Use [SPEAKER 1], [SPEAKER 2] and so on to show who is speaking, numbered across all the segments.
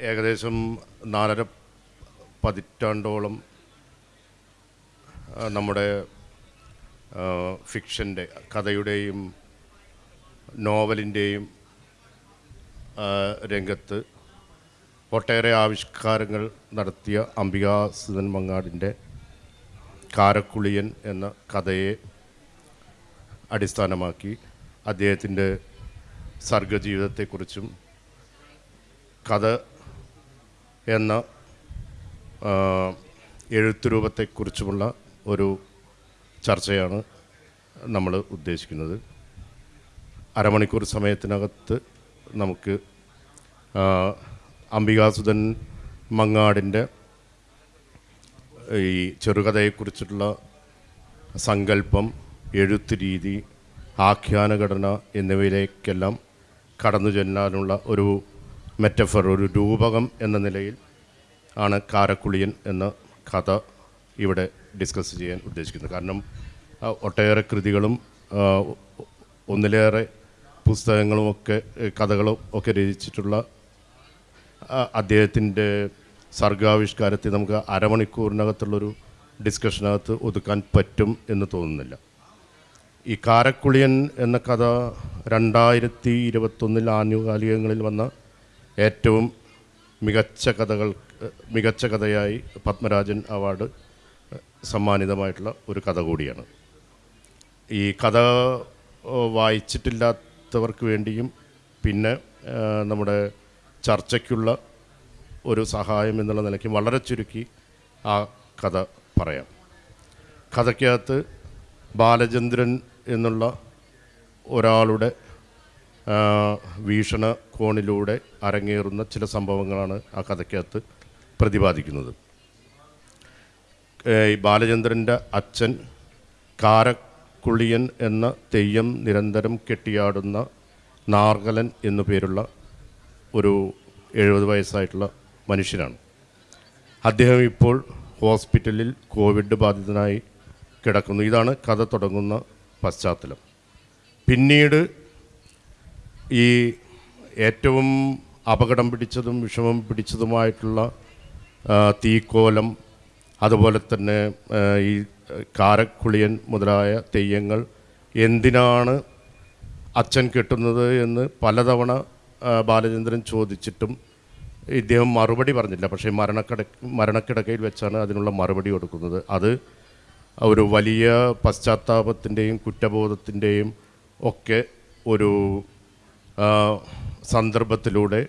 [SPEAKER 1] ഏകദേശം നാലര പതിറ്റാണ്ടോളം നമ്മുടെ ഫിക്ഷന്റെ കഥയുടെയും നോവലിന്റെയും രംഗത്ത് ഒട്ടേറെ ആവിഷ്കാരങ്ങൾ നടത്തിയ അംബികാസുധൻ മങ്ങാടിന്റെ കാരക്കുളിയൻ എന്ന കഥയെ അടിസ്ഥാനമാക്കി അദ്ദേഹത്തിന്റെ സർഗജീവിതത്തെക്കുറിച്ചും കഥ എന്ന എഴുത്തുരൂപത്തെക്കുറിച്ചുമുള്ള ഒരു ചർച്ചയാണ് നമ്മൾ ഉദ്ദേശിക്കുന്നത്. അരമണിക്കൂർ സമയത്തിനകത്ത് നമുക്ക് അംബികാസുധൻ മങ്ങാടിന്റെ ഈ ചെറുകഥയെക്കുറിച്ചുള്ള സങ്കല്പം എഴുത്ത് രീതി ആഖ്യാനഘടന എന്നിവയിലേക്കെല്ലാം കടന്നു ചെല്ലാനുള്ള ഒരു മെറ്റഫർ ഒരു രൂപകം എന്ന നിലയിൽ ആണ് കാരക്കുളിയൻ എന്ന കഥ ഇവിടെ ഡിസ്കസ് ചെയ്യാൻ ഉദ്ദേശിക്കുന്നത്. കാരണം ഒട്ടേറെ കൃതികളും ഒന്നിലേറെ പുസ്തകങ്ങളുമൊക്കെ ഒക്കെ കഥകളും ഒക്കെ രചിച്ചിട്ടുള്ള അദ്ദേഹത്തിന്റെ സർഗാവിഷ്കാരത്തെ നമുക്ക് അരമണിക്കൂറിനകത്തുള്ളൊരു ഡിസ്കഷനകത്ത് ഒതുക്കാൻ പറ്റും എന്ന് തോന്നുന്നില്ല. ഈ കാരക്കുളിയൻ എന്ന കഥ രണ്ടായിരത്തി ഇരുപത്തൊന്നിൽ ആനുകാലികങ്ങളിൽ വന്ന ഏറ്റവും മികച്ച കഥകൾ മികച്ച കഥയായി പത്മരാജൻ അവാർഡ് സമ്മാനിതമായിട്ടുള്ള ഒരു കഥ കൂടിയാണ്. ഈ കഥ വായിച്ചിട്ടില്ലാത്തവർക്ക് വേണ്ടിയും പിന്നെ നമ്മുടെ ചർച്ചയ്ക്കുള്ള ഒരു സഹായം എന്നുള്ള നിലയ്ക്ക് വളരെ ചുരുക്കി ആ കഥ പറയാം. കഥയ്ക്കകത്ത് ബാലചന്ദ്രൻ എന്നുള്ള ഒരാളുടെ ആ, വീക്ഷണ കോണിലൂടെ അരങ്ങേറുന്ന ചില സംഭവങ്ങളാണ് ആ കഥയ്ക്കകത്ത് പ്രതിപാദിക്കുന്നത്. ഈ ബാലചന്ദ്രന്റെ അച്ഛൻ കാരക്കുളിയൻ എന്ന തെയ്യം നിരന്തരം കെട്ടിയാടുന്ന നാർഗലൻ എന്നു പേരുള്ള ഒരു എഴുപത് വയസ്സായിട്ടുള്ള മനുഷ്യനാണ്. അദ്ദേഹം ഇപ്പോൾ ഹോസ്പിറ്റലിൽ കോവിഡ് ബാധിതനായി കിടക്കുന്നു. ഇതാണ് കഥ തുടങ്ങുന്ന പശ്ചാത്തലം. പിന്നീട് ഈ ഏറ്റവും അപകടം പിടിച്ചതും വിഷമം പിടിച്ചതുമായിട്ടുള്ള തീക്കോലം അതുപോലെ തന്നെ ഈ കാരക്കുളിയൻ മുതലായ തെയ്യങ്ങൾ എന്തിനാണ് അച്ഛൻ കെട്ടുന്നത് എന്ന് പലതവണ ബാലചന്ദ്രൻ ചോദിച്ചിട്ടും ഇദ്ദേഹം മറുപടി പറഞ്ഞില്ല. പക്ഷേ മരണക്കിട മരണക്കിടക്കയിൽ വെച്ചാണ് അതിനുള്ള മറുപടി കൊടുക്കുന്നത്. അത് ഒരു വലിയ പശ്ചാത്താപത്തിന്റെയും കുറ്റബോധത്തിന്റെയും ഒക്കെ ഒരു സന്ദർഭത്തിലൂടെ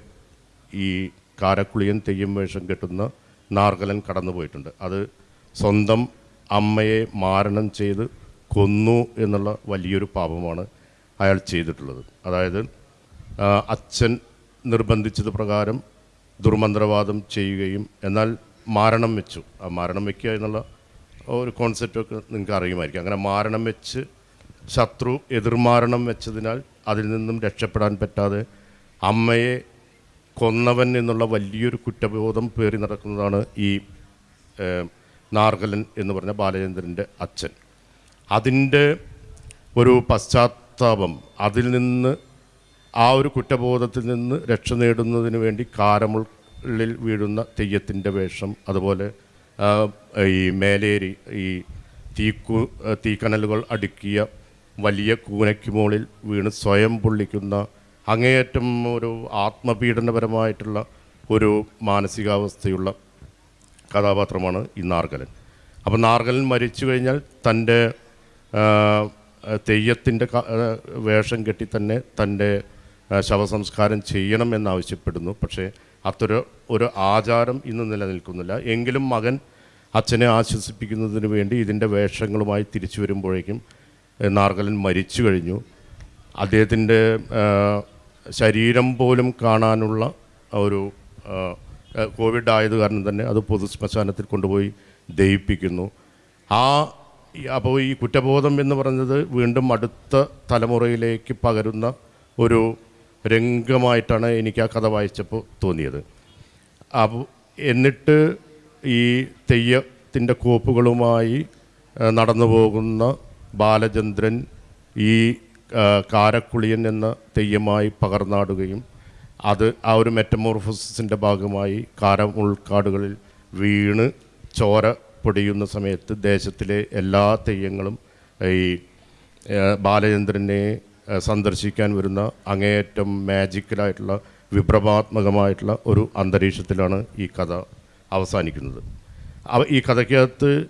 [SPEAKER 1] ഈ കാരക്കുളിയൻ തെയ്യം വേഷം കെട്ടുന്ന നാർഗലൻ കടന്നുപോയിട്ടുണ്ട്. അത് സ്വന്തം അമ്മയെ മാരണം ചെയ്ത് കൊന്നു എന്നുള്ള വലിയൊരു പാപമാണ് അയാൾ ചെയ്തിട്ടുള്ളത്. അതായത് അച്ഛൻ നിർബന്ധിച്ചത് പ്രകാരം ദുർമന്ത്രവാദം ചെയ്യുകയും എന്നാൽ മാരണം വെച്ചു. ആ മാരണം വയ്ക്കുക എന്നുള്ള ഒരു കോൺസെപ്റ്റൊക്കെ നിങ്ങൾക്ക് അറിയുമായിരിക്കും അങ്ങനെ മാരണം വെച്ച് ശത്രു എതിർമാരണം വെച്ചതിനാൽ അതിൽ നിന്നും രക്ഷപ്പെടാൻ പറ്റാതെ അമ്മയെ കൊന്നവൻ എന്നുള്ള വലിയൊരു കുറ്റബോധം പേറി നടക്കുന്നതാണ് ഈ നാർഗലൻ എന്ന് പറഞ്ഞ ബാലചന്ദ്രന്റെ അച്ഛൻ. അതിന്റെ ഒരു പശ്ചാത്താപം അതിൽ നിന്ന് ആ ഒരു കുറ്റബോധത്തിൽ നിന്ന് രക്ഷ നേടുന്നതിന് വേണ്ടി കാരമുള്ളിൽ വീഴുന്ന തെയ്യത്തിന്റെ വേഷം അതുപോലെ ഈ മേലേരി ഈ തീക്കു തീക്കനലുകൾ അടുക്കിയ വലിയ കൂനയ്ക്ക് മുകളിൽ വീണ് സ്വയം പൊള്ളിക്കുന്ന അങ്ങേയറ്റം ഒരു ആത്മപീഡനപരമായിട്ടുള്ള ഒരു മാനസികാവസ്ഥയുള്ള കഥാപാത്രമാണ് ഈ നാർഗലൻ. അപ്പോൾ നാർഗലൻ മരിച്ചു കഴിഞ്ഞാൽ തന്റെ തെയ്യത്തിന്റെ വേഷം കെട്ടി തന്നെ തന്റെ ശവസംസ്കാരം ചെയ്യണമെന്നാവശ്യപ്പെടുന്നു പക്ഷേ അത്തൊരു ഒരു ആചാരം ഇന്ന് നിലനിൽക്കുന്നില്ല. എങ്കിലും മകൻ അച്ഛനെ ആശ്വസിപ്പിക്കുന്നതിന് വേണ്ടി ഇതിന്റെ വേഷങ്ങളുമായി തിരിച്ചു വരുമ്പോഴേക്കും നാർഗലൻ മരിച്ചു കഴിഞ്ഞു. അദ്ദേഹത്തിന്റെ ശരീരം പോലും കാണാനുള്ള ഒരു കോവിഡ് ആയത് കാരണം തന്നെ അത് പൊതു ശ്മശാനത്തിൽ കൊണ്ടുപോയി ദഹിപ്പിക്കുന്നു. ആ അപ്പോൾ ഈ കുറ്റബോധം എന്ന് പറഞ്ഞത് വീണ്ടും അടുത്ത തലമുറയിലേക്ക് പകരുന്ന ഒരു രംഗമായിട്ടാണ് എനിക്ക് ആ കഥ വായിച്ചപ്പോൾ തോന്നിയത്. അപ്പോൾ എന്നിട്ട് ഈ തെയ്യത്തിന്റെ കോപ്പുകളുമായി നടന്നു പോകുന്ന ബാലചന്ദ്രൻ ഈ കാരക്കുളിയൻ എന്ന തെയ്യമായി പകർന്നാടുകയും അത് ആ ഒരു മെറ്റമോർഫോസിന്റെ ഭാഗമായി കാരം ഉൾക്കാടുകളിൽ വീണ് ചോര പൊടിയുന്ന സമയത്ത് ദേശത്തിലെ എല്ലാ തെയ്യങ്ങളും ഈ ബാലചന്ദ്രനെ സന്ദർശിക്കാൻ വരുന്ന അങ്ങേയറ്റം മാജിക്കലായിട്ടുള്ള വിപ്ലവാത്മകമായിട്ടുള്ള ഒരു അന്തരീക്ഷത്തിലാണ് ഈ കഥ അവസാനിക്കുന്നത്. അവ- ഈ കഥയ്ക്കകത്ത്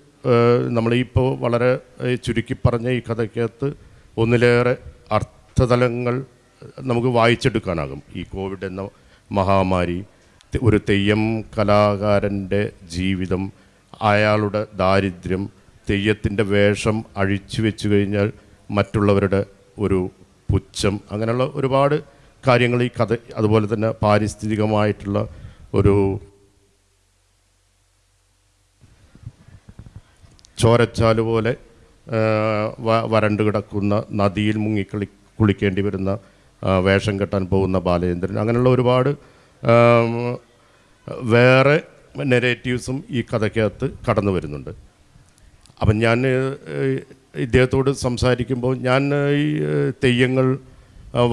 [SPEAKER 1] നമ്മളിപ്പോൾ വളരെ ചുരുക്കി പറഞ്ഞ ഈ കഥയ്ക്കകത്ത് ഒന്നിലേറെ അർത്ഥതലങ്ങൾ നമുക്ക് വായിച്ചെടുക്കാനാകും. ഈ കോവിഡ് എന്ന മഹാമാരി ഒരു തെയ്യം കലാകാരന്റെ ജീവിതം അയാളുടെ ദാരിദ്ര്യം തെയ്യത്തിന്റെ വേഷം അഴിച്ചു വെച്ചു കഴിഞ്ഞാൽ മറ്റുള്ളവരുടെ ഒരു പുച്ഛം അങ്ങനെയുള്ള ഒരുപാട് കാര്യങ്ങൾ ഈ കഥ അതുപോലെ തന്നെ പാരിസ്ഥിതികമായിട്ടുള്ള ഒരു ചോരച്ചാൽ പോലെ വരണ്ടു കിടക്കുന്ന നദിയിൽ മുങ്ങിക്കളി കുളിക്കേണ്ടി വരുന്ന വേഷം കെട്ടാൻ പോകുന്ന ബാലചന്ദ്രൻ അങ്ങനെയുള്ള ഒരുപാട് വേറെ നെറേറ്റീവ്സും ഈ കഥയ്ക്കകത്ത് കടന്നു വരുന്നുണ്ട്. അപ്പം ഞാൻ ഇദ്ദേഹത്തോട് സംസാരിക്കുമ്പോൾ ഞാൻ ഈ തെയ്യങ്ങൾ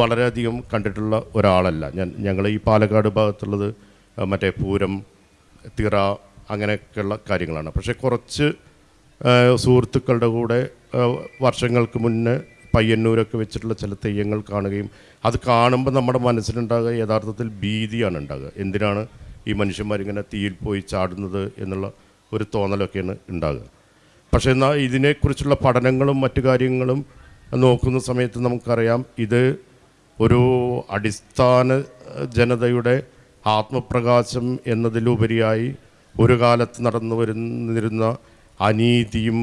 [SPEAKER 1] വളരെയധികം കണ്ടിട്ടുള്ള ഒരാളല്ല. ഞാൻ ഞങ്ങൾ ഈ പാലക്കാട് ഭാഗത്തുള്ളത് മറ്റേ പൂരം തിറ അങ്ങനെയൊക്കെയുള്ള കാര്യങ്ങളാണ്. പക്ഷേ കുറച്ച് സുഹൃത്തുക്കളുടെ കൂടെ വർഷങ്ങൾക്ക് മുന്നേ പയ്യന്നൂരൊക്കെ വെച്ചിട്ടുള്ള ചില തെയ്യങ്ങൾ കാണുകയും അത് കാണുമ്പോൾ നമ്മുടെ മനസ്സിലുണ്ടാകുക യഥാർത്ഥത്തിൽ ഭീതിയാണ് ഉണ്ടാകുക. എന്തിനാണ് ഈ മനുഷ്യന്മാരിങ്ങനെ തീയിൽ പോയി ചാടുന്നത് എന്നുള്ള ഒരു തോന്നലൊക്കെയാണ് ഉണ്ടാകുക. പക്ഷേ എന്നാൽ ഇതിനെക്കുറിച്ചുള്ള പഠനങ്ങളും മറ്റു കാര്യങ്ങളും നോക്കുന്ന സമയത്ത് നമുക്കറിയാം ഇത് ഒരു അടിസ്ഥാന ജനതയുടെ ആത്മപ്രകാശം എന്നതിലുപരിയായി ഒരു കാലത്ത് നടന്നു വരുന്നിരുന്ന അനീതിയും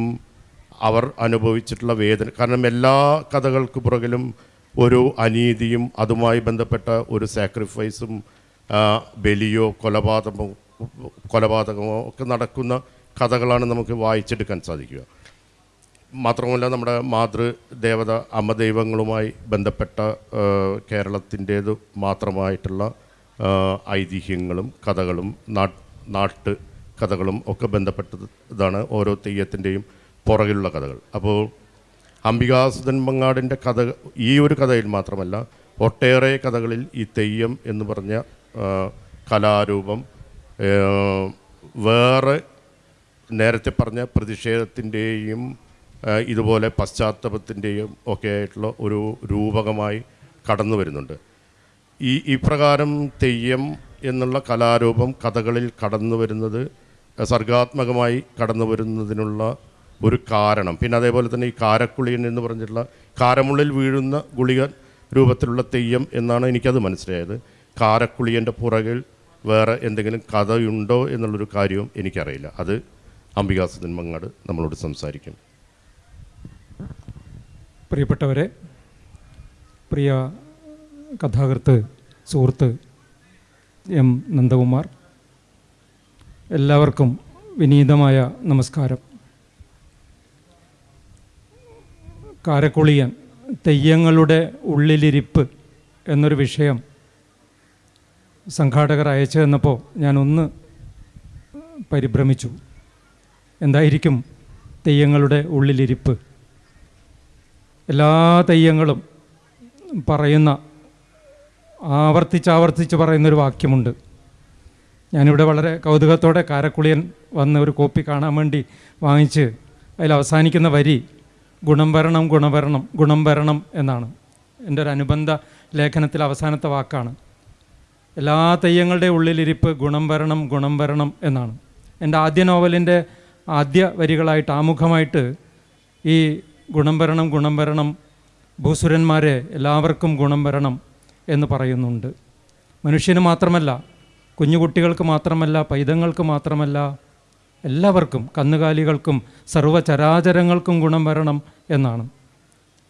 [SPEAKER 1] അവർ അനുഭവിച്ചിട്ടുള്ള വേദന. കാരണം എല്ലാ കഥകൾക്ക് പുറകിലും ഒരു അനീതിയും അതുമായി ബന്ധപ്പെട്ട ഒരു സാക്രിഫൈസും ബലിയോ കൊലപാതകമോ കൊലപാതകമോ ഒക്കെ നടക്കുന്ന കഥകളാണ് നമുക്ക് വായിച്ചെടുക്കാൻ സാധിക്കുക. മാത്രമല്ല നമ്മുടെ മാതൃദേവത അമ്മ ദൈവങ്ങളുമായി ബന്ധപ്പെട്ട കേരളത്തിന്റേത് മാത്രമായിട്ടുള്ള ഐതിഹ്യങ്ങളും കഥകളും നാട്ട് നാട്ട് കഥകളും ഒക്കെ ബന്ധപ്പെട്ടതാണ് ഓരോ തെയ്യത്തിന്റെയും പുറകിലുള്ള കഥകൾ. അപ്പോൾ അംബികാസുധൻ മങ്ങാടിന്റെ കഥ ഈ ഒരു കഥയിൽ മാത്രമല്ല ഒട്ടേറെ കഥകളിൽ ഈ തെയ്യം എന്ന് പറഞ്ഞ കലാരൂപം വേറെ നേരത്തെ പറഞ്ഞ പ്രതിഷേധത്തിന്റെയും ഇതുപോലെ പശ്ചാത്തലത്തിന്റെയും ഒക്കെ ആയിട്ടുള്ള ഒരു രൂപകമായി കടന്നു വരുന്നുണ്ട്. ഈ ഇപ്രകാരം തെയ്യം എന്നുള്ള കലാരൂപം കഥകളിൽ കടന്നു വരുന്നത് സർഗാത്മകമായി കടന്നു വരുന്നതിനുള്ള ഒരു കാരണം. പിന്നെ അതേപോലെ തന്നെ ഈ കാരക്കുളിയൻ എന്ന് പറഞ്ഞിട്ടുള്ള കാരമുള്ളിൽ വീഴുന്ന ഗുളിക രൂപത്തിലുള്ള തെയ്യം എന്നാണ് എനിക്കത് മനസ്സിലായത്. കാരക്കുളിയന്റെ പുറകിൽ വേറെ എന്തെങ്കിലും കഥയുണ്ടോ എന്നുള്ളൊരു കാര്യവും എനിക്കറിയില്ല. അത് അംബികാസുദൻ മങ്ങാട് നമ്മളോട് സംസാരിക്കും.
[SPEAKER 2] പ്രിയപ്പെട്ടവരെ പ്രിയ കഥാകൃത്ത് സുഹൃത്ത് എം നന്ദകുമാർ എല്ലാവർക്കും വിനീതമായ നമസ്കാരം. കാരക്കുളിയൻ തെയ്യങ്ങളുടെ ഉള്ളിലിരിപ്പ് എന്നൊരു വിഷയം സംഘാടകർ അയച്ചു തന്നപ്പോൾ ഞാനൊന്ന് പരിഭ്രമിച്ചു. എന്തായിരിക്കും തെയ്യങ്ങളുടെ ഉള്ളിലിരിപ്പ്? എല്ലാ തെയ്യങ്ങളും പറയുന്ന ആവർത്തിച്ചാവർത്തിച്ച് പറയുന്നൊരു വാക്യമുണ്ട്. ഞാനിവിടെ വളരെ കൗതുകത്തോടെ കാരക്കുളിയൻ വന്ന് ഒരു കോപ്പി കാണാൻ വേണ്ടി വാങ്ങിച്ച് അതിൽ അവസാനിക്കുന്ന വരി ഗുണം വരണം ഗുണം വരണം ഗുണം വരണം എന്നാണ്. എന്റെ ഒരു അനുബന്ധ ലേഖനത്തിൽ അവസാനത്തെ വാക്കാണ്. എല്ലാ തെയ്യങ്ങളുടെ ഉള്ളിലിരിപ്പ് ഗുണം വരണം ഗുണം വരണം എന്നാണ്. എന്റെ ആദ്യ നോവലിന്റെ ആദ്യ വരികളായിട്ട് ആമുഖമായിട്ട് ഈ ഗുണം വരണം ഗുണം വരണം ഭൂസുരന്മാരെ എല്ലാവർക്കും ഗുണം വരണം എന്ന് പറയുന്നുണ്ട്. മനുഷ്യന് മാത്രമല്ല കുഞ്ഞുകുട്ടികൾക്ക് മാത്രമല്ല പൈതങ്ങൾക്ക് മാത്രമല്ല എല്ലാവർക്കും കന്നുകാലികൾക്കും സർവചരാചരങ്ങൾക്കും ഗുണം വരണം എന്നാണ്.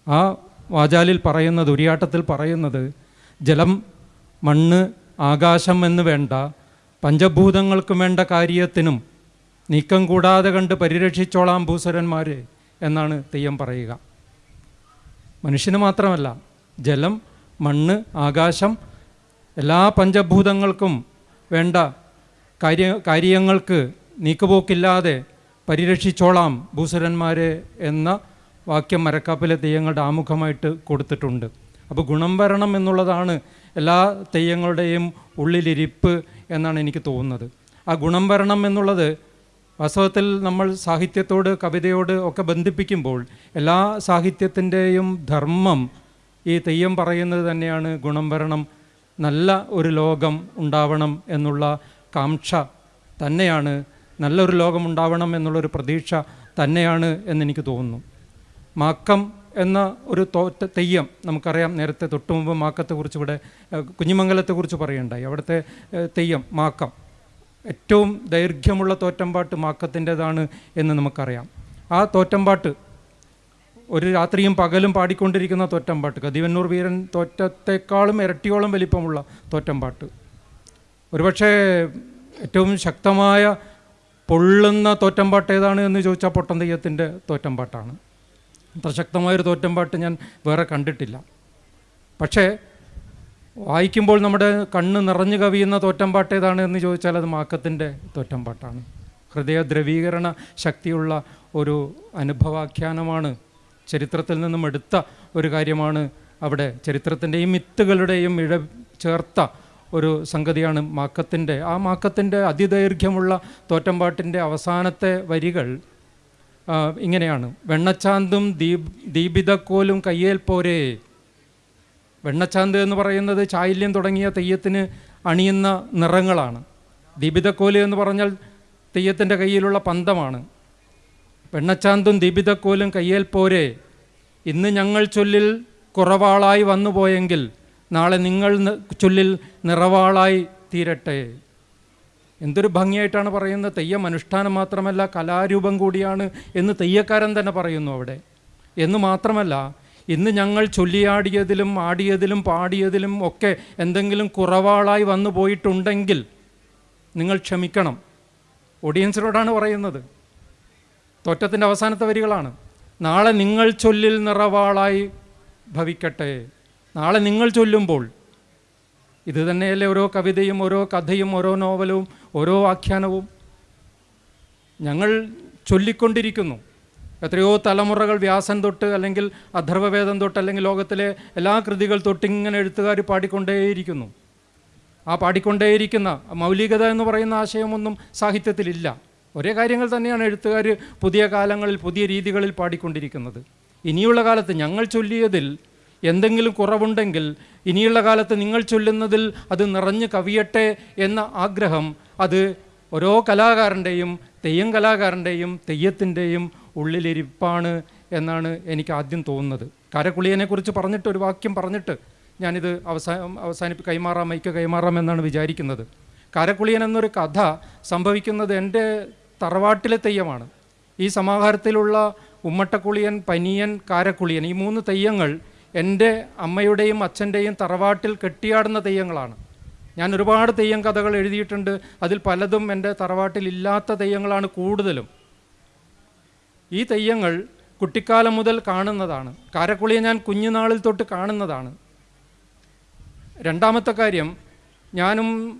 [SPEAKER 2] ആ വാചാലിൽ പറയുന്നത് ഉരിയാട്ടത്തിൽ പറയുന്നത് ജലം മണ്ണ് ആകാശം എന്ന് വേണ്ട പഞ്ചഭൂതങ്ങൾക്കും വേണ്ട കാര്യത്തിനും നീക്കം കൂടാതെ കണ്ട് പരിരക്ഷിച്ചോളാം ഭൂസുരന്മാരെ എന്നാണ് തെയ്യം പറയുക. മനുഷ്യന് മാത്രമല്ല ജലം മണ്ണ് ആകാശം എല്ലാ പഞ്ചഭൂതങ്ങൾക്കും വേണ്ട. കാര്യ കാര്യങ്ങൾക്ക് നീക്കുപോക്കില്ലാതെ പരിരക്ഷിച്ചോളാം ഭൂസുരന്മാരെ എന്ന വാക്യം മരക്കാപ്പിലെ തെയ്യങ്ങളുടെ ആമുഖമായിട്ട് കൊടുത്തിട്ടുണ്ട്. അപ്പോൾ ഗുണം വരണം എന്നുള്ളതാണ് എല്ലാ തെയ്യങ്ങളുടെയും ഉള്ളിലിരിപ്പ് എന്നാണ് എനിക്ക് തോന്നുന്നത്. ആ ഗുണം വരണം എന്നുള്ളത് വാസ്തവത്തിൽ നമ്മൾ സാഹിത്യത്തോട് കവിതയോട് ഒക്കെ ബന്ധിപ്പിക്കുമ്പോൾ എല്ലാ സാഹിത്യത്തിന്റെയും ധർമ്മം ഈ തെയ്യം പറയുന്നത് തന്നെയാണ് ഗുണം വരണം നല്ല ഒരു ലോകം ഉണ്ടാവണം എന്നുള്ള കാംക്ഷ തന്നെയാണ് നല്ലൊരു ലോകം ഉണ്ടാവണം എന്നുള്ളൊരു പ്രതീക്ഷ തന്നെയാണ് എന്നെനിക്ക് തോന്നുന്നു. മാക്കം എന്ന ഒരു തോറ്റ തെയ്യം നമുക്കറിയാം നേരത്തെ തൊട്ടു മുമ്പ് മാക്കത്തെക്കുറിച്ച് ഇവിടെ കുഞ്ഞിമംഗലത്തെക്കുറിച്ച് പറയുണ്ടായി അവിടുത്തെ തെയ്യം മാക്കം. ഏറ്റവും ദൈർഘ്യമുള്ള തോറ്റമ്പാട്ട് മാക്കത്തിന്റെതാണ് എന്ന് നമുക്കറിയാം. ആ തോറ്റമ്പാട്ട് ഒരു രാത്രിയും പകലും പാടിക്കൊണ്ടിരിക്കുന്ന തൊറ്റമ്പാട്ട് കതിവന്നൂർ വീരൻ തോറ്റത്തെക്കാളും ഇരട്ടിയോളം വലിപ്പമുള്ള തോറ്റമ്പാട്ട്. ഒരുപക്ഷെ ഏറ്റവും ശക്തമായ പൊള്ളുന്ന തോറ്റമ്പാട്ട് ഏതാണ് എന്ന് ചോദിച്ചാൽ പൊട്ടന്തയ്യത്തിന്റെ തോറ്റമ്പാട്ടാണ്. അത്ര ശക്തമായൊരു തോറ്റമ്പാട്ട് ഞാൻ വേറെ കണ്ടിട്ടില്ല. പക്ഷേ വായിക്കുമ്പോൾ നമ്മുടെ കണ്ണ് നിറഞ്ഞു കവിയുന്ന തോറ്റമ്പാട്ട് ഏതാണ് എന്ന് ചോദിച്ചാൽ അത് മാക്കത്തിന്റെ തോറ്റമ്പാട്ടാണ്. ഹൃദയ ദ്രവീകരണ ശക്തിയുള്ള ഒരു അനുഭവാഖ്യാനമാണ് ചരിത്രത്തിൽ നിന്നും എടുത്ത ഒരു കാര്യമാണ് അവിടെ ചരിത്രത്തിന്റെയും മിത്തുകളുടെയും ഇഴ ചേർത്ത ഒരു സംഗതിയാണ് മാക്കത്തിന്റെ. ആ മാക്കത്തിന്റെ അതിദൈർഘ്യമുള്ള തോറ്റമ്പാട്ടിന്റെ അവസാനത്തെ വരികൾ ഇങ്ങനെയാണ്. വെണ്ണച്ചാന്തും ദീപ് ദീപിതക്കോലും കയ്യേൽ പോരേ. വെണ്ണച്ചാന്ത് എന്ന് പറയുന്നത് ചായല്യം തുടങ്ങിയ തെയ്യത്തിന് അണിയുന്ന നിറങ്ങളാണ്. ദീപിതക്കോൽ എന്ന് പറഞ്ഞാൽ തെയ്യത്തിന്റെ കയ്യിലുള്ള പന്തമാണ്. വെണ്ണച്ചാന്തും ദീപിതക്കോലും കയ്യേൽ പോരെ. ഇന്ന് ഞങ്ങൾ ചൊല്ലിൽ കുറവാളായി വന്നുപോയെങ്കിൽ നാളെ നിങ്ങൾ ചൊല്ലിൽ നിറവാളായി തീരട്ടെ. എന്തൊരു ഭംഗിയായിട്ടാണ് പറയുന്നത്. തെയ്യം അനുഷ്ഠാനം മാത്രമല്ല കലാരൂപം കൂടിയാണ് എന്ന് തെയ്യക്കാരൻ തന്നെ പറയുന്നു അവിടെ. എന്ന് മാത്രമല്ല ഇന്ന് ഞങ്ങൾ ചൊല്ലിയാടിയതിലും ആടിയതിലും പാടിയതിലും ഒക്കെ എന്തെങ്കിലും കുറവാളായി വന്നു പോയിട്ടുണ്ടെങ്കിൽ നിങ്ങൾ ക്ഷമിക്കണം. ഓഡിയൻസിനോടാണ് പറയുന്നത്. തോറ്റത്തിന്റെ അവസാനത്തെ വരികളാണ്. നാളെ നിങ്ങൾ ചൊല്ലിൽ നിറവാളായി ഭവിക്കട്ടെ. നാളെ നിങ്ങൾ ചൊല്ലുമ്പോൾ ഇത് തന്നെയല്ലേ ഓരോ കവിതയും ഓരോ കഥയും ഓരോ നോവലും ഓരോ ആഖ്യാനവും? ഞങ്ങൾ ചൊല്ലിക്കൊണ്ടിരിക്കുന്നു. എത്രയോ തലമുറകൾ വ്യാസൻ തൊട്ട് അല്ലെങ്കിൽ അഥർവവേദം തൊട്ട് അല്ലെങ്കിൽ ലോകത്തിലെ എല്ലാ കൃതികൾ തൊട്ട് ഇങ്ങനെ എഴുത്തുകാർ പാടിക്കൊണ്ടേയിരിക്കുന്നു. ആ പാടിക്കൊണ്ടേയിരിക്കുന്ന മൗലികത എന്ന് പറയുന്ന ആശയമൊന്നും സാഹിത്യത്തിലില്ല. ഒരേ കാര്യങ്ങൾ തന്നെയാണ് എഴുത്തുകാർ പുതിയ കാലങ്ങളിൽ പുതിയ രീതികളിൽ പാടിക്കൊണ്ടിരിക്കുന്നത്. ഇനിയുള്ള കാലത്ത് ഞങ്ങൾ ചൊല്ലിയതിൽ എന്തെങ്കിലും കുറവുണ്ടെങ്കിൽ ഇനിയുള്ള കാലത്ത് നിങ്ങൾ ചൊല്ലുന്നതിൽ അത് നിറഞ്ഞു കവിയട്ടെ എന്ന ആഗ്രഹം അത് ഓരോ കലാകാരന്റെയും തെയ്യം കലാകാരന്റെയും തെയ്യത്തിന്റെയും ഉള്ളിലിരിപ്പാണ് എന്നാണ് എനിക്ക് ആദ്യം തോന്നുന്നത്. കാരക്കുളിയനെക്കുറിച്ച് പറഞ്ഞിട്ട് ഒരു വാക്യം പറഞ്ഞിട്ട് ഞാനിത് അവസാനം അവസാനിപ്പ് കൈമാറാം മൈക്ക് കൈമാറാം എന്നാണ് വിചാരിക്കുന്നത്. കാരക്കുളിയൻ എന്നൊരു കഥ സംഭവിക്കുന്നത് എന്റെ തറവാട്ടിലെ തെയ്യമാണ്. ഈ സമാഹാരത്തിലുള്ള ഉമ്മട്ടക്കുളിയൻ പനിയൻ കാരക്കുളിയൻ ഈ മൂന്ന് തെയ്യങ്ങൾ എന്റെ അമ്മയുടെയും അച്ഛന്റെയും തറവാട്ടിൽ കെട്ടിയാടുന്ന തെയ്യങ്ങളാണ്. ഞാൻ ഒരുപാട് തെയ്യം കഥകൾ എഴുതിയിട്ടുണ്ട്. അതിൽ പലതും എന്റെ തറവാട്ടിൽ ഇല്ലാത്ത തെയ്യങ്ങളാണ് കൂടുതലും. ഈ തെയ്യങ്ങൾ കുട്ടിക്കാലം മുതൽ കാണുന്നതാണ്. കാരക്കുളിയെ ഞാൻ കുഞ്ഞുനാളിൽ തൊട്ട് കാണുന്നതാണ്. രണ്ടാമത്തെ കാര്യം ഞാനും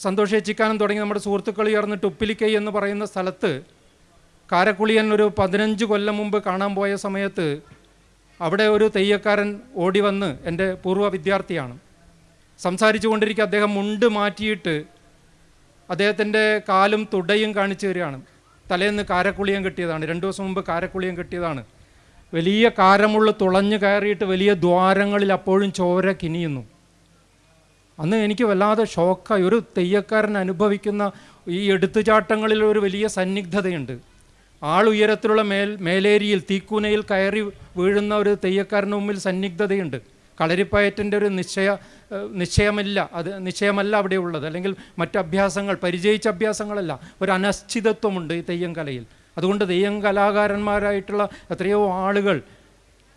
[SPEAKER 2] സന്തോഷ് ഏച്ചിക്കാനും തുടങ്ങി നമ്മുടെ സുഹൃത്തുക്കൾ ചേർന്നിട്ട് ഉപ്പിലിക്കൈ എന്ന് പറയുന്ന സ്ഥലത്ത് കാരക്കുളിയൻ ഒരു പതിനഞ്ച് കൊല്ലം മുമ്പ് കാണാൻ പോയ സമയത്ത് അവിടെ ഒരു തെയ്യക്കാരൻ ഓടി വന്ന് എന്റെ പൂർവ വിദ്യാർത്ഥിയാണ്. സംസാരിച്ചു കൊണ്ടിരിക്കുക അദ്ദേഹം മുണ്ട് മാറ്റിയിട്ട് അദ്ദേഹത്തിന്റെ കാലും തുടയും കാണിച്ചു തരികയാണ്. തലേന്ന് കാരക്കുളിയം കിട്ടിയതാണ്. രണ്ട് ദിവസം മുമ്പ് കാരക്കുളിയം കിട്ടിയതാണ്. വലിയ കാരമുള്ള തുളഞ്ഞു കയറിയിട്ട് വലിയ ദ്വാരങ്ങളിൽ അപ്പോഴും ചോര കിനിയുന്നു. അന്ന് എനിക്ക് വല്ലാതെ ഷോക്കായി. ഒരു തെയ്യക്കാരൻ അനുഭവിക്കുന്ന ഈ എടുത്തുചാട്ടങ്ങളിൽ ഒരു വലിയ സന്നിഗ്ധതയുണ്ട്. ആളുയരത്തിലുള്ള മേൽ മേലേരിയിൽ തീക്കൂനയിൽ കയറി വീഴുന്ന ഒരു തെയ്യക്കാരന് മുമ്പിൽ സന്നിഗ്ധതയുണ്ട്. കളരിപ്പയറ്റിന്റെ ഒരു നിശ്ചയ നിശ്ചയമല്ല അത് നിശ്ചയമല്ല അവിടെ ഉള്ളത് അല്ലെങ്കിൽ മറ്റ് അഭ്യാസങ്ങൾ പരിചയിച്ച അഭ്യാസങ്ങളല്ല. ഒരു അനിശ്ചിതത്വമുണ്ട് ഈ തെയ്യം കലയിൽ. അതുകൊണ്ട് തെയ്യം കലാകാരന്മാരായിട്ടുള്ള എത്രയോ ആളുകൾ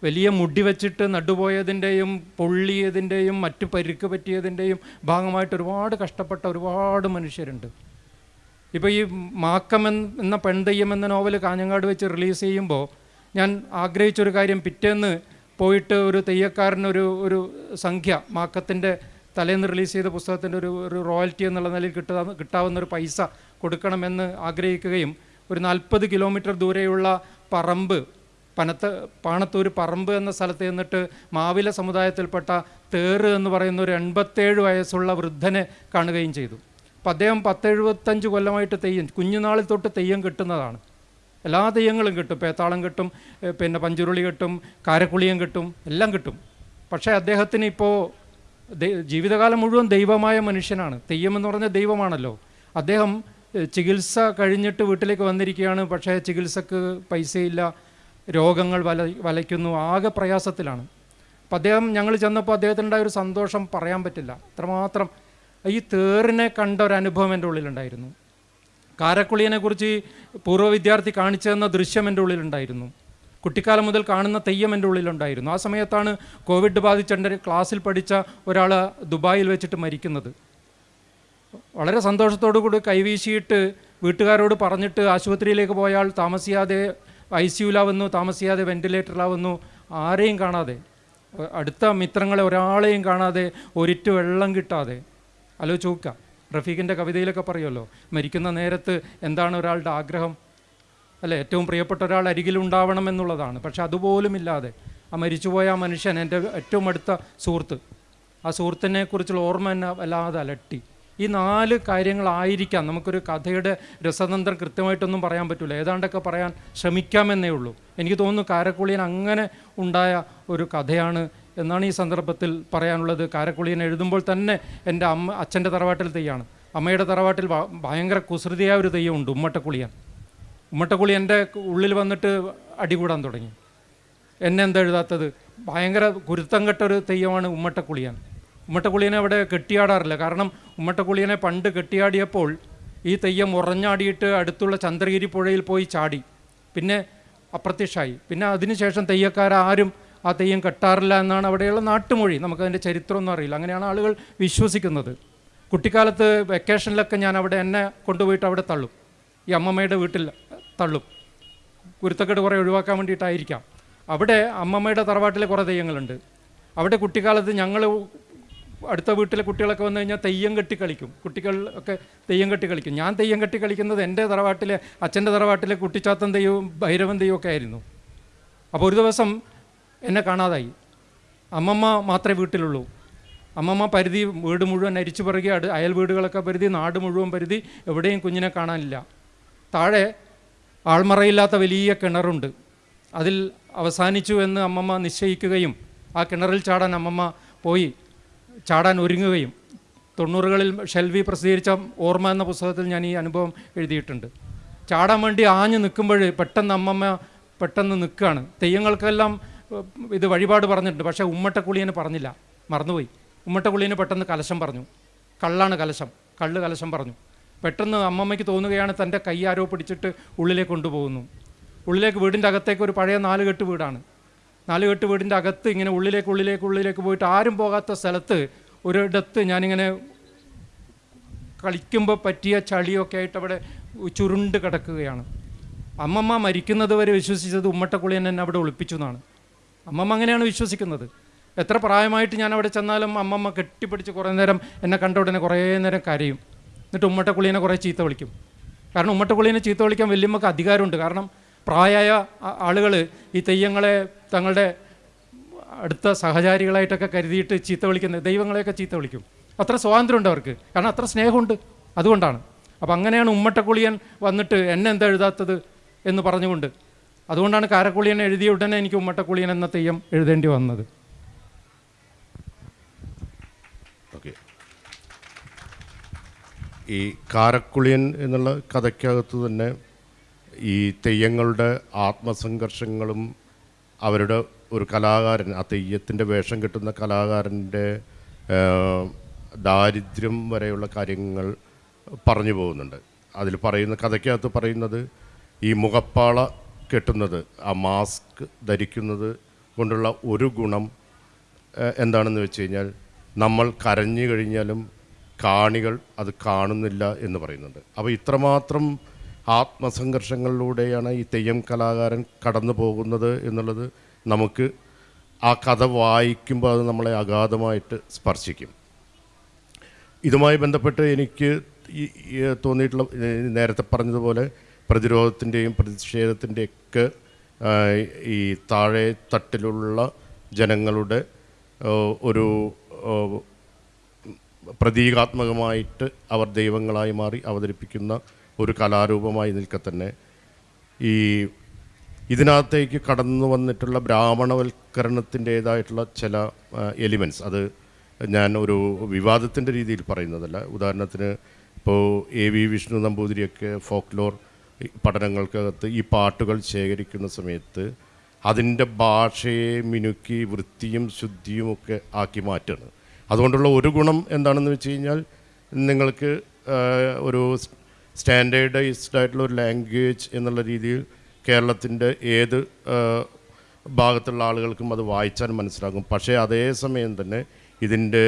[SPEAKER 2] വലിയ മുടി വെച്ചിട്ട് നടുപോയതിന്റെയും പൊള്ളിയതിന്റെയും മറ്റു പരുക്ക് പറ്റിയതിന്റെയും ഭാഗമായിട്ട് ഒരുപാട് കഷ്ടപ്പെട്ട ഒരുപാട് മനുഷ്യരുണ്ട്. ഇപ്പോൾ ഈ മാക്കം എന്ന പെൺതെയ്യം എന്ന നോവൽ കാഞ്ഞങ്ങാട് വെച്ച് റിലീസ് ചെയ്യുമ്പോൾ ഞാൻ ആഗ്രഹിച്ചൊരു കാര്യം പിറ്റേന്ന് പോയിട്ട് ഒരു തെയ്യക്കാരനൊരു ഒരു സംഖ്യ മാക്കത്തിന്റെ തലേന്ന് റിലീസ് ചെയ്ത പുസ്തകത്തിന്റെ ഒരു ഒരു റോയൽറ്റി എന്നുള്ള നിലയിൽ കിട്ടാ കിട്ടാവുന്ന ഒരു പൈസ കൊടുക്കണമെന്ന് ആഗ്രഹിക്കുകയും ഒരു നാൽപ്പത് കിലോമീറ്റർ ദൂരെയുള്ള പറമ്പ് പനത്ത് പാണത്തൂർ പറമ്പ് എന്ന സ്ഥലത്ത് നിന്നിട്ട് മാവില സമുദായത്തിൽപ്പെട്ട തേറ് എന്ന് പറയുന്ന ഒരു എൺപത്തേഴ് വയസ്സുള്ള വൃദ്ധനെ കാണുകയും ചെയ്തു. അപ്പം അദ്ദേഹം പത്തെഴുപത്തഞ്ച് കൊല്ലമായിട്ട് തെയ്യം കുഞ്ഞുനാളിൽ തൊട്ട് തെയ്യം കിട്ടുന്നതാണ്. എല്ലാ തെയ്യങ്ങളും കിട്ടും. പേത്താളം കിട്ടും പിന്നെ പഞ്ചുരുളി കിട്ടും കാരക്കുളിയും കിട്ടും എല്ലാം കിട്ടും. പക്ഷേ അദ്ദേഹത്തിന് ഇപ്പോൾ ജീവിതകാലം മുഴുവൻ ദൈവമായ മനുഷ്യനാണ്. തെയ്യം എന്ന് പറഞ്ഞാൽ ദൈവമാണല്ലോ. അദ്ദേഹം ചികിത്സ കഴിഞ്ഞിട്ട് വീട്ടിലേക്ക് വന്നിരിക്കുകയാണ്. പക്ഷേ ചികിത്സക്ക് പൈസയില്ല. രോഗങ്ങൾ വല വലയ്ക്കുന്നു ആകെ പ്രയാസത്തിലാണ്. അപ്പം അദ്ദേഹം ഞങ്ങൾ ചെന്നപ്പോൾ അദ്ദേഹത്തിനുണ്ടായ ഒരു സന്തോഷം പറയാൻ പറ്റില്ല. അത്രമാത്രം ഈ തേറിനെ കണ്ട ഒരു അനുഭവം എന്റെ ഉള്ളിലുണ്ടായിരുന്നു. കാരക്കുളിയനെ കുറിച്ച് പൂർവ വിദ്യാർത്ഥി കാണിച്ചു തന്ന ദൃശ്യം എന്റെ ഉള്ളിലുണ്ടായിരുന്നു. കുട്ടിക്കാലം മുതൽ കാണുന്ന തെയ്യം എന്റെ ഉള്ളിലുണ്ടായിരുന്നു. ആ സമയത്താണ് കോവിഡ് ബാധിച്ച എന്റെ ക്ലാസ്സിൽ പഠിച്ച ഒരാൾ ദുബായിൽ വെച്ചിട്ട് മരിക്കുന്നത്. വളരെ സന്തോഷത്തോടു കൂടി കൈവീശിയിട്ട് വീട്ടുകാരോട് പറഞ്ഞിട്ട് ആശുപത്രിയിലേക്ക് പോയാൽ താമസിയാതെ ഐ സിയുലാവുന്നു താമസിയാതെ വെന്റിലേറ്ററിലാവുന്നു ആരെയും കാണാതെ. അടുത്ത മിത്രങ്ങളെ ഒരാളെയും കാണാതെ ഒരിറ്റ് വെള്ളം കിട്ടാതെ. ആലോചിച്ച് നോക്കുക റഫീഖിന്റെ കവിതയിലൊക്കെ പറയുമല്ലോ മരിക്കുന്ന നേരത്ത് എന്താണ് ഒരാളുടെ ആഗ്രഹം? അല്ലേ ഏറ്റവും പ്രിയപ്പെട്ട ഒരാൾ അരികിലുണ്ടാവണം എന്നുള്ളതാണ്. പക്ഷെ അതുപോലും ഇല്ലാതെ ആ മരിച്ചുപോയ ആ മനുഷ്യൻ എന്റെ ഏറ്റവും അടുത്ത സുഹൃത്ത്. ആ സുഹൃത്തിനെ കുറിച്ചുള്ള ഓർമ്മ എന്നെ വല്ലാതെ അലട്ടി. ഈ നാല് കാര്യങ്ങളായിരിക്കാം നമുക്കൊരു കഥയുടെ രസതന്ത്രം കൃത്യമായിട്ടൊന്നും പറയാൻ പറ്റില്ല ഏതാണ്ടൊക്കെ പറയാൻ ശ്രമിക്കാമെന്നേ ഉള്ളൂ. എനിക്ക് തോന്നുന്നു കാരക്കുളിയൻ അങ്ങനെ ഉണ്ടായ ഒരു കഥയാണ് എന്നാണ് ഈ സന്ദർഭത്തിൽ പറയാനുള്ളത്. കാരക്കുളിയൻ എഴുതുമ്പോൾ തന്നെ എന്റെ അമ്മ അച്ഛന്റെ തറവാട്ടിൽ തെയ്യാണ്. അമ്മയുടെ തറവാട്ടിൽ ഭയങ്കര കുസൃതിയായ ഒരു തെയ്യമുണ്ട് ഉമ്മട്ടക്കുളിയൻ. ഉമ്മട്ടക്കുളി എന്റെ ഉള്ളിൽ വന്നിട്ട് അടികൂടാൻ തുടങ്ങി. എന്നെ എന്താ എഴുതാത്തത്? ഭയങ്കര കുരുത്തം കെട്ടൊരു തെയ്യമാണ് ഉമ്മട്ടക്കുളിയാൻ. ഉമ്മട്ടക്കുളിയനെ അവിടെ കെട്ടിയാടാറില്ല. കാരണം ഉമ്മട്ടക്കുളിയനെ പണ്ട് കെട്ടിയാടിയപ്പോൾ ഈ തെയ്യം ഉറഞ്ഞാടിയിട്ട് അടുത്തുള്ള ചന്ദ്രഗിരി പുഴയിൽ പോയി ചാടി. പിന്നെ അപ്രത്യക്ഷമായി പിന്നെ അതിനുശേഷം തെയ്യക്കാരാരും ആ തെയ്യം കെട്ടാറില്ല എന്നാണ് അവിടെയുള്ള നാട്ടുമൊഴി. നമുക്കതിന്റെ ചരിത്രമൊന്നും അറിയില്ല. അങ്ങനെയാണ് ആളുകൾ വിശ്വസിക്കുന്നത്. കുട്ടിക്കാലത്ത് വെക്കേഷനിലൊക്കെ ഞാൻ അവിടെ എന്നെ കൊണ്ടുപോയിട്ട് അവിടെ തള്ളും. ഈ അമ്മമ്മയുടെ വീട്ടിൽ തള്ളും. കുരുത്തക്കേട് കുറേ ഒഴിവാക്കാൻ വേണ്ടിയിട്ടായിരിക്കാം. അവിടെ അമ്മമ്മയുടെ തറവാട്ടിലെ കുറേ തെയ്യങ്ങളുണ്ട്. അവിടെ കുട്ടിക്കാലത്ത് ഞങ്ങൾ അടുത്ത വീട്ടിലെ കുട്ടികളൊക്കെ വന്നു കഴിഞ്ഞാൽ തെയ്യം കെട്ടി കളിക്കും. കുട്ടികൾ ഒക്കെ തെയ്യം കെട്ടി കളിക്കും. ഞാൻ തെയ്യം കെട്ടി കളിക്കുന്നത് എന്റെ തറവാട്ടിലെ അച്ഛന്റെ തറവാട്ടിലെ കുട്ടിച്ചാത്തൻ തെയ്യവും ഭൈരവൻ തെയ്യവും ഒക്കെ ആയിരുന്നു. അപ്പോൾ ഒരു ദിവസം എന്നെ കാണാതായി. അമ്മമ്മ മാത്രമേ വീട്ടിലുള്ളൂ. അമ്മമ്മ പരിധി വീട് മുഴുവൻ അരിച്ചു പിറകി അട് അയൽ വീടുകളൊക്കെ പരിധി നാട് മുഴുവൻ പരിധി എവിടെയും കുഞ്ഞിനെ കാണാനില്ല. താഴെ ആൾമറയില്ലാത്ത വലിയ കിണറുണ്ട്. അതിൽ അവസാനിച്ചു എന്ന് അമ്മമ്മ നിശ്ചയിക്കുകയും ആ കിണറിൽ ചാടാൻ അമ്മമ്മ പോയി. ചാടാൻ ഒരുങ്ങുകയും തൊണ്ണൂറുകളിൽ ഷെൽവി പ്രസിദ്ധീകരിച്ച ഓർമ്മ എന്ന പുസ്തകത്തിൽ ഞാൻ ഈ അനുഭവം എഴുതിയിട്ടുണ്ട്. ചാടാൻ വേണ്ടി ആഞ്ഞു നിൽക്കുമ്പോൾ പെട്ടെന്ന് അമ്മമ്മ പെട്ടെന്ന് നിൽക്കുകയാണ്. തെയ്യങ്ങൾക്കെല്ലാം ഇത് വഴിപാട് പറഞ്ഞിട്ടുണ്ട്. പക്ഷേ ഉമ്മട്ടക്കുളിയന് പറഞ്ഞില്ല. മറന്നുപോയി. ഉമ്മട്ടക്കുളിയന് പെട്ടെന്ന് കലശം പറഞ്ഞു. കള്ളാണ് കലശം. കള്ള് കലശം പറഞ്ഞു. പെട്ടെന്ന് അമ്മമ്മയ്ക്ക് തോന്നുകയാണ് തന്റെ കൈ ആരോ പിടിച്ചിട്ട് ഉള്ളിലേക്ക് കൊണ്ടുപോകുന്നു. ഉള്ളിലേക്ക് വീടിന്റെ അകത്തേക്ക് ഒരു പഴയ നാലുകെട്ട് വീടാണ്. നാലുകെട്ട് വീടിന്റെ അകത്ത് ഇങ്ങനെ ഉള്ളിലേക്ക് ഉള്ളിലേക്ക് ഉള്ളിലേക്ക് പോയിട്ട് ആരും പോകാത്ത സ്ഥലത്ത് ഒരിടത്ത് ഞാനിങ്ങനെ കളിക്കുമ്പോൾ പറ്റിയ ചളിയൊക്കെ ആയിട്ട് അവിടെ ചുരുണ്ട് കിടക്കുകയാണ്. അമ്മമ്മ മരിക്കുന്നത് വരെ വിശ്വസിച്ചത് ഉമ്മട്ടക്കുളി എന്നെ അവിടെ ഒളിപ്പിച്ചു എന്നാണ്. അമ്മമ്മ അങ്ങനെയാണ് വിശ്വസിക്കുന്നത്. എത്ര പ്രായമായിട്ട് ഞാൻ അവിടെ ചെന്നാലും അമ്മമ്മ കെട്ടിപ്പിടിച്ച് കുറേ നേരം എന്നെ കണ്ട ഉടനെ കുറേ നേരം കരയും. എന്നിട്ട് ഉമ്മട്ടക്കുളീനെ കുറേ ചീത്ത വിളിക്കും. കാരണം ഉമ്മട്ടക്കുളീനെ ചീത്ത വിളിക്കാൻ വലിയമ്മക്ക് അധികാരമുണ്ട്. കാരണം പ്രായമായ ആളുകൾ ഈ തെയ്യങ്ങളെ തങ്ങളുടെ അടുത്ത സഹചാരികളായിട്ടൊക്കെ കരുതിയിട്ട് ചീത്ത വിളിക്കുന്നത് ദൈവങ്ങളെയൊക്കെ ചീത്ത വിളിക്കും. അത്ര സ്വാതന്ത്ര്യമുണ്ട് അവർക്ക്. കാരണം അത്ര സ്നേഹമുണ്ട്. അതുകൊണ്ടാണ്. അപ്പം അങ്ങനെയാണ് ഉമ്മട്ടക്കുളിയൻ വന്നിട്ട് എന്നെ എന്താ എഴുതാത്തത് എന്ന് പറഞ്ഞുകൊണ്ട്. അതുകൊണ്ടാണ് കാരക്കുളിയൻ എഴുതിയ ഉടനെ എനിക്ക് ഉമ്മട്ടക്കുളിയൻ എന്ന തെയ്യം എഴുതേണ്ടി വന്നത്.
[SPEAKER 1] ഈ കാരക്കുളിയൻ എന്നുള്ള കഥയ്ക്കകത്ത് തന്നെ ഈ തെയ്യങ്ങളുടെ ആത്മസംഘർഷങ്ങളും അവരുടെ ഒരു കലാകാരൻ ആ തെയ്യത്തിന്റെ വേഷം കെട്ടുന്ന കലാകാരന്റെ ദാരിദ്ര്യം വരെയുള്ള കാര്യങ്ങൾ പറഞ്ഞു പോകുന്നുണ്ട്. അതിൽ പറയുന്ന കഥയ്ക്കകത്ത് പറയുന്നത് ഈ മുഖപ്പാള കെട്ടുന്നത് ആ മാസ്ക് ധരിക്കുന്നത് കൊണ്ടുള്ള ഒരു ഗുണം എന്താണെന്ന് വെച്ച് കഴിഞ്ഞാൽ നമ്മൾ കരഞ്ഞു കഴിഞ്ഞാലും കാണികൾ അത് കാണുന്നില്ല എന്ന് പറയുന്നുണ്ട്. അപ്പോൾ ഇത്രമാത്രം ആത്മസംഘർഷങ്ങളിലൂടെയാണ് ഈ തെയ്യം കലാകാരൻ കടന്നു പോകുന്നത് എന്നുള്ളത് നമുക്ക് ആ കഥ വായിക്കുമ്പോൾ അത് നമ്മളെ അഗാധമായിട്ട് സ്പർശിക്കും. ഇതുമായി ബന്ധപ്പെട്ട് എനിക്ക് തോന്നിയിട്ടുള്ള നേരത്തെ പറഞ്ഞതുപോലെ പ്രതിരോധത്തിന്റെയും പ്രതിഷേധത്തിന്റെയൊക്കെ ഈ താഴെ തട്ടിലുള്ള ജനങ്ങളുടെ ഒരു പ്രതീകാത്മകമായിട്ട് അവർ ദൈവങ്ങളായി മാറി അവതരിപ്പിക്കുന്ന ഒരു കലാരൂപമായി നിൽക്കെ തന്നെ ഈ ഇതിനകത്തേക്ക് കടന്നു വന്നിട്ടുള്ള ബ്രാഹ്മണവൽക്കരണത്തിന്റേതായിട്ടുള്ള ചില എലിമെന്റ്സ് അത് ഞാൻ ഒരു വിവാദത്തിന്റെ രീതിയിൽ പറയുന്നതല്ല. ഉദാഹരണത്തിന് ഇപ്പോൾ എ വി വിഷ്ണു നമ്പൂതിരിയൊക്കെ ഫോക്ലോർ പഠനങ്ങൾക്കകത്ത് ഈ പാട്ടുകൾ ശേഖരിക്കുന്ന സമയത്ത് അതിന്റെ ഭാഷയെ മിനുക്കി വൃത്തിയും ശുദ്ധിയും ഒക്കെ ആക്കി മാറ്റുകയാണ് അതുകൊണ്ടുള്ള ഒരു ഗുണം എന്താണെന്ന് വെച്ച് കഴിഞ്ഞാൽ നിങ്ങൾക്ക് ഒരു സ്റ്റാൻഡേർഡൈസ്ഡ് ആയിട്ടുള്ള ഒരു ലാംഗ്വേജ് എന്നുള്ള രീതിയിൽ കേരളത്തിന്റെ ഏത് ഭാഗത്തുള്ള ആളുകൾക്കും അത് വായിച്ചാൽ മനസ്സിലാകും. പക്ഷേ അതേസമയം തന്നെ ഇതിന്റെ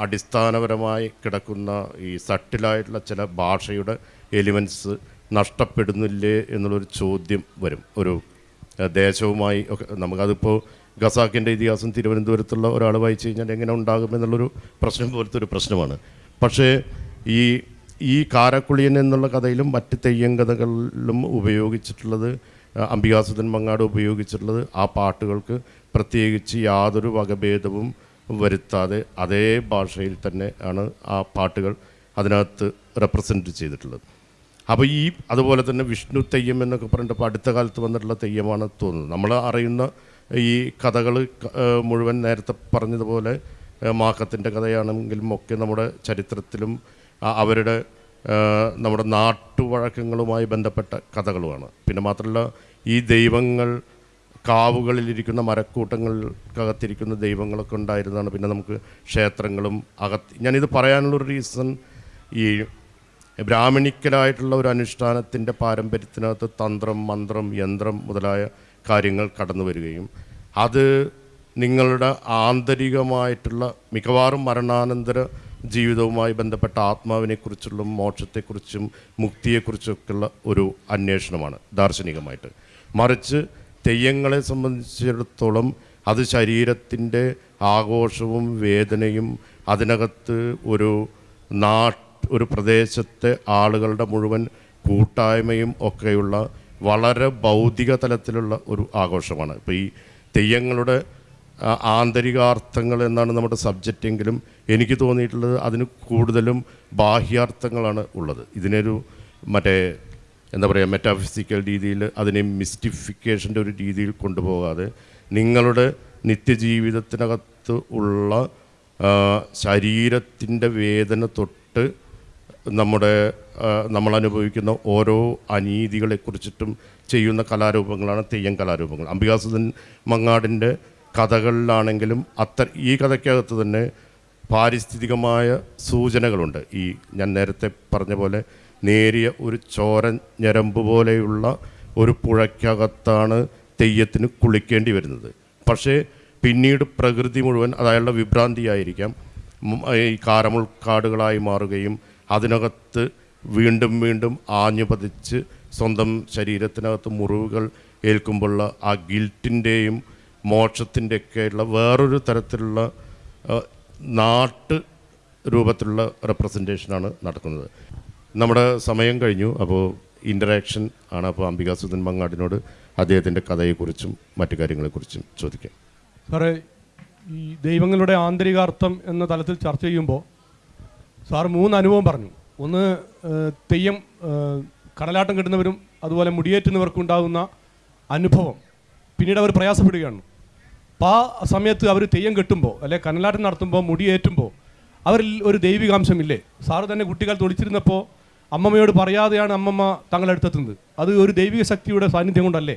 [SPEAKER 1] അടിസ്ഥാനപരമായി കിടക്കുന്ന ഈ സട്ടിലായിട്ടുള്ള ചില ഭാഷയുടെ എലിമെന്റ്സ് നഷ്ടപ്പെടുന്നില്ലേ എന്നുള്ളൊരു ചോദ്യം വരും. ഒരു ദേശവുമായി ഒക്കെ നമുക്കതിപ്പോൾ ഖസാക്കിന്റെ ഇതിഹാസം തിരുവനന്തപുരത്തുള്ള ഒരാൾ വായിച്ചു കഴിഞ്ഞാൽ എങ്ങനെ ഉണ്ടാകും എന്നുള്ളൊരു പ്രശ്നം പോലത്തെ ഒരു പ്രശ്നമാണ്. പക്ഷേ ഈ ഈ കാരക്കുളിയൻ എന്നുള്ള കഥയിലും മറ്റ് തെയ്യം കഥകളിലും ഉപയോഗിച്ചിട്ടുള്ളത് അംബികാസുദൻ മങ്ങാട് ഉപയോഗിച്ചിട്ടുള്ളത് ആ പാട്ടുകൾക്ക് പ്രത്യേകിച്ച് യാതൊരു വകഭേദവും വരുത്താതെ അതേ ഭാഷയിൽ തന്നെ ആണ് ആ പാട്ടുകൾ അതിനകത്ത് റെപ്രസെന്റ് ചെയ്തിട്ടുള്ളത്. അപ്പോൾ ഈ അതുപോലെ തന്നെ വിഷ്ണു തെയ്യം എന്നൊക്കെ പറഞ്ഞിട്ട് അടുത്ത കാലത്ത് വന്നിട്ടുള്ള തെയ്യമാണ് തോന്നുന്നത്. നമ്മൾ അറിയുന്ന ഈ കഥകൾ മുഴുവൻ നേരത്തെ പറഞ്ഞതുപോലെ മാക്കത്തിന്റെ കഥയാണെങ്കിലും ഒക്കെ നമ്മുടെ ചരിത്രത്തിലും അവരുടെ നമ്മുടെ നാട്ടുവഴക്കങ്ങളുമായി ബന്ധപ്പെട്ട കഥകളുമാണ്. പിന്നെ മാത്രമല്ല ഈ ദൈവങ്ങൾ കാവുകളിലിരിക്കുന്ന മരക്കൂട്ടങ്ങൾക്കകത്തിരിക്കുന്ന ദൈവങ്ങളൊക്കെ ഉണ്ടായിരുന്നതാണ്. പിന്നെ നമുക്ക് ക്ഷേത്രങ്ങളും അകത്ത് ഞാനിത് പറയാനുള്ളൊരു റീസൺ ഈ ബ്രാഹ്മണിക്കലായിട്ടുള്ള ഒരു അനുഷ്ഠാനത്തിന്റെ പാരമ്പര്യത്തിനകത്ത് തന്ത്രം മന്ത്രം യന്ത്രം മുതലായ കാര്യങ്ങൾ കടന്നു വരികയും അത് നിങ്ങളുടെ ആന്തരികമായിട്ടുള്ള മിക്കവാറും മരണാനന്തര ജീവിതവുമായി ബന്ധപ്പെട്ട ആത്മാവിനെക്കുറിച്ചുള്ള മോക്ഷത്തെക്കുറിച്ചും മുക്തിയെക്കുറിച്ചൊക്കെയുള്ള ഒരു അന്വേഷണമാണ് ദാർശനികമായിട്ട്. മറിച്ച് തെയ്യങ്ങളെ സംബന്ധിച്ചിടത്തോളം അത് ശരീരത്തിന്റെ ആഘോഷവും വേദനയും അതിനകത്ത് ഒരു നാട്ട് ഒരു പ്രദേശത്തെ ആളുകളുടെ മുഴുവൻ കൂട്ടായ്മയും ഒക്കെയുള്ള വളരെ ഭൗതിക തലത്തിലുള്ള ഒരു ആഘോഷമാണ്. ഇപ്പോൾ ഈ തെയ്യങ്ങളുടെ ആന്തരികാർത്ഥങ്ങൾ എന്നാണ് നമ്മുടെ സബ്ജക്റ്റ് എങ്കിലും എനിക്ക് തോന്നിയിട്ടുള്ളത് അതിന് കൂടുതലും ബാഹ്യാർത്ഥങ്ങളാണ് ഉള്ളത്. ഇതിനൊരു മറ്റേ എന്താ പറയുക മെറ്റാഫിസിക്കൽ രീതിയിൽ അതിനെ മിസ്റ്റിഫിക്കേഷന്റെ ഒരു രീതിയിൽ കൊണ്ടുപോകാതെ നിങ്ങളുടെ നിത്യജീവിതത്തിനകത്ത് ഉള്ള ശരീരത്തിന്റെ വേദന തൊട്ട് നമ്മുടെ നമ്മൾ അനുഭവിക്കുന്ന ഓരോ അനീതികളെക്കുറിച്ചിട്ടും ചെയ്യുന്ന കലാരൂപങ്ങളാണ് തെയ്യം കലാരൂപങ്ങൾ. അംബികാസുധൻ മങ്ങാടിന്റെ കഥകളിലാണെങ്കിലും അത്ര ഈ കഥയ്ക്കകത്ത് തന്നെ പാരിസ്ഥിതികമായ സൂചനകളുണ്ട്. ഈ ഞാൻ നേരത്തെ പറഞ്ഞ പോലെ നേരിയ ഒരു ചോര ഞരമ്പ് പോലെയുള്ള ഒരു പുഴയ്ക്കകത്താണ് തെയ്യത്തിന് കുളിക്കേണ്ടി വരുന്നത്. പക്ഷേ പിന്നീട് പ്രകൃതി മുഴുവൻ അതായുള്ള വിഭ്രാന്തിയായിരിക്കാം. ഈ കാരമുൾക്കാടുകളായി മാറുകയും അതിനകത്ത് വീണ്ടും വീണ്ടും ആഞ്ഞു പതിച്ച് സ്വന്തം ശരീരത്തിനകത്ത് മുറിവുകൾ ഏൽക്കുമ്പോഴുള്ള ആ ഗിൽറ്റിന്റെയും മോക്ഷത്തിന്റെയൊക്കെയുള്ള വേറൊരു തരത്തിലുള്ള നാട്ട് രൂപത്തിലുള്ള റെപ്രസെന്റേഷനാണ് നടക്കുന്നത്. നമ്മുടെ സമയം കഴിഞ്ഞു. അപ്പോൾ ഇന്ററാക്ഷൻ ആണ് അപ്പോൾ അംബികാസുധൻ മങ്ങാടിനോട് അദ്ദേഹത്തിന്റെ കഥയെക്കുറിച്ചും മറ്റു കാര്യങ്ങളെക്കുറിച്ചും ചോദിക്കാം.
[SPEAKER 3] സാറേ ഈ ദൈവങ്ങളുടെ ആന്തരികാർത്ഥം എന്ന തലത്തിൽ ചർച്ച ചെയ്യുമ്പോൾ സാർ മൂന്ന് അനുഭവം പറഞ്ഞു. ഒന്ന് തെയ്യം കടലാട്ടം കെട്ടുന്നവരും അതുപോലെ മുടിയേറ്റുന്നവർക്കുണ്ടാകുന്ന അനുഭവം. പിന്നീട് അവർ പ്രയാസപ്പെടുകയാണ്. അപ്പോൾ ആ സമയത്ത് അവർ തെയ്യം കെട്ടുമ്പോൾ അല്ലെ കനലാട്ടം നടത്തുമ്പോൾ മുടിയേറ്റുമ്പോൾ അവരിൽ ഒരു ദൈവികാംശമില്ലേ? സാറ് തന്നെ കുട്ടികൾ ഒളിച്ചിരുന്നപ്പോൾ അമ്മമ്മയോട് പറയാതെയാണ് അമ്മമ്മ തങ്ങളുടെ അടുത്തെത്തുന്നത്. അത് ഒരു ദൈവിക ശക്തിയുടെ സാന്നിധ്യം കൊണ്ടല്ലേ?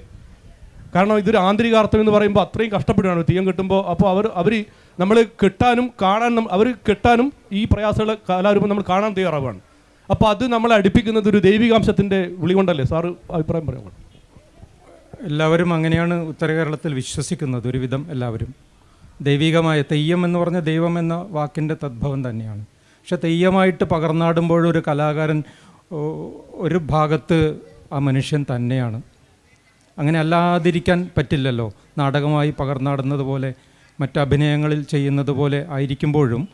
[SPEAKER 3] കാരണം ഇതൊരു ആന്തരികാർത്ഥം എന്ന് പറയുമ്പോൾ അത്രയും കഷ്ടപ്പെടുകയാണ് തെയ്യം കെട്ടുമ്പോൾ അപ്പോൾ അവർ അവർ നമ്മൾ കെട്ടാനും കാണാനും അവർ കെട്ടാനും ഈ പ്രയാസമുള്ള കലാരൂപം നമ്മൾ കാണാൻ തയ്യാറാവുകയാണ് അപ്പോൾ അത് നമ്മളെ അടുപ്പിക്കുന്നത് ഒരു ദൈവികാംശത്തിന്റെ വിളി കൊണ്ടല്ലേ? സാറ് അഭിപ്രായം പറയാം
[SPEAKER 2] എല്ലാവരും അങ്ങനെയാണ് ഉത്തര കേരളത്തിൽ വിശ്വസിക്കുന്നത് ഒരുവിധം എല്ലാവരും. ദൈവികമായ തെയ്യം എന്ന് പറഞ്ഞ ദൈവം എന്ന വാക്കിന്റെ തദ്ഭവം തന്നെയാണ്. പക്ഷെ തെയ്യമായിട്ട് പകർന്നാടുമ്പോഴൊരു കലാകാരൻ ഒരു ഭാഗത്ത് ആ മനുഷ്യൻ തന്നെയാണ്. അങ്ങനെ അല്ലാതിരിക്കാൻ പറ്റില്ലല്ലോ. നാടകമായി പകർന്നാടുന്നത് പോലെ മറ്റഭിനയങ്ങളിൽ ചെയ്യുന്നത് പോലെ ആയിരിക്കുമ്പോഴും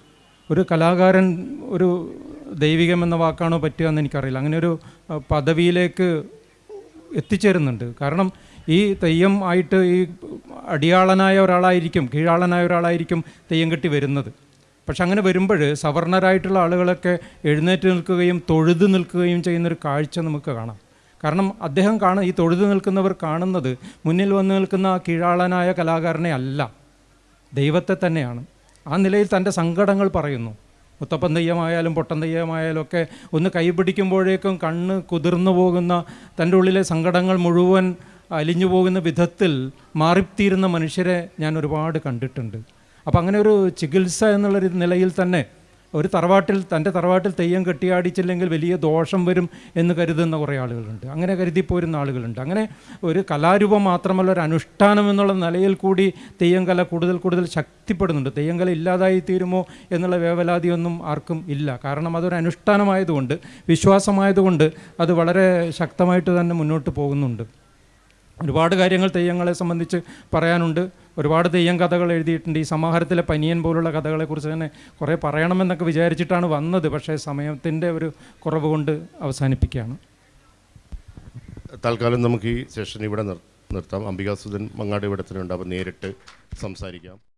[SPEAKER 2] ഒരു കലാകാരൻ ഒരു ദൈവികം എന്ന വാക്കാണോ പറ്റുക എന്ന് എനിക്കറിയില്ല. അങ്ങനെ ഒരു പദവിയിലേക്ക് എത്തിച്ചേരുന്നുണ്ട്. കാരണം ഈ തെയ്യം ആയിട്ട് ഈ അടിയാളനായ ഒരാളായിരിക്കും കീഴാളനായ ഒരാളായിരിക്കും തെയ്യം കെട്ടി വരുന്നത്. പക്ഷെ അങ്ങനെ വരുമ്പോൾ സവർണരായിട്ടുള്ള ആളുകളൊക്കെ എഴുന്നേറ്റ് നിൽക്കുകയും തൊഴുത് നിൽക്കുകയും ചെയ്യുന്നൊരു കാഴ്ച നമുക്ക് കാണാം. കാരണം അദ്ദേഹം കാണ ഈ തൊഴുത് നിൽക്കുന്നവർ കാണുന്നത് മുന്നിൽ വന്ന് നിൽക്കുന്ന ആ കീഴാളനായ കലാകാരനെ അല്ല ദൈവത്തെ തന്നെയാണ്. ആ നിലയിൽ തന്റെ സങ്കടങ്ങൾ പറയുന്നു. മുത്തപ്പൻ തെയ്യമായാലും പൊട്ടൻ തെയ്യമായാലും ഒക്കെ ഒന്ന് കൈപിടിക്കുമ്പോഴേക്കും കണ്ണ് കുതിർന്നു പോകുന്ന തന്റെ ഉള്ളിലെ സങ്കടങ്ങൾ മുഴുവൻ അലിഞ്ഞു പോകുന്ന വിധത്തിൽ മാറിത്തീരുന്ന മനുഷ്യരെ ഞാൻ ഒരുപാട് കണ്ടിട്ടുണ്ട്. അപ്പോൾ അങ്ങനെ ഒരു ചികിത്സ എന്നുള്ളൊരു നിലയിൽ തന്നെ ഒരു തറവാട്ടിൽ തന്റെ തറവാട്ടിൽ തെയ്യം കെട്ടിയാടിച്ചില്ലെങ്കിൽ വലിയ ദോഷം വരും എന്ന് കരുതുന്ന കുറേ ആളുകളുണ്ട്. അങ്ങനെ കരുതിപ്പോരുന്ന ആളുകളുണ്ട്. അങ്ങനെ ഒരു കലാരൂപം മാത്രമല്ല ഒരു അനുഷ്ഠാനം എന്നുള്ള നിലയിൽ കൂടി തെയ്യം കല കൂടുതൽ കൂടുതൽ ശക്തിപ്പെടുന്നുണ്ട്. തെയ്യം കല ഇല്ലാതായി തീരുമോ എന്നുള്ള വേവലാതിയൊന്നും ആർക്കും ഇല്ല. കാരണം അതൊരു അനുഷ്ഠാനമായതുകൊണ്ട് വിശ്വാസമായതുകൊണ്ട് അത് വളരെ ശക്തമായിട്ട് തന്നെ മുന്നോട്ട് പോകുന്നുണ്ട്. ഒരുപാട് കാര്യങ്ങൾ തെയ്യങ്ങളെ സംബന്ധിച്ച് പറയാനുണ്ട്. ഒരുപാട് തെയ്യം കഥകൾ എഴുതിയിട്ടുണ്ട്. ഈ സമാഹാരത്തിലെ പനിയൻ പോലുള്ള കഥകളെക്കുറിച്ച് തന്നെ കുറേ പറയണമെന്നൊക്കെ വിചാരിച്ചിട്ടാണ് വന്നത്. പക്ഷേ സമയത്തിന്റെ ഒരു കുറവ് കൊണ്ട് അവസാനിപ്പിക്കുകയാണ്.
[SPEAKER 1] തൽക്കാലം നമുക്ക് ഈ സെഷൻ ഇവിടെ നിർ നിർത്താം. അംബികാസുധൻ മങ്ങാട് ഇവിടെ തന്നെ അപ്പോൾ നേരിട്ട് സംസാരിക്കാം.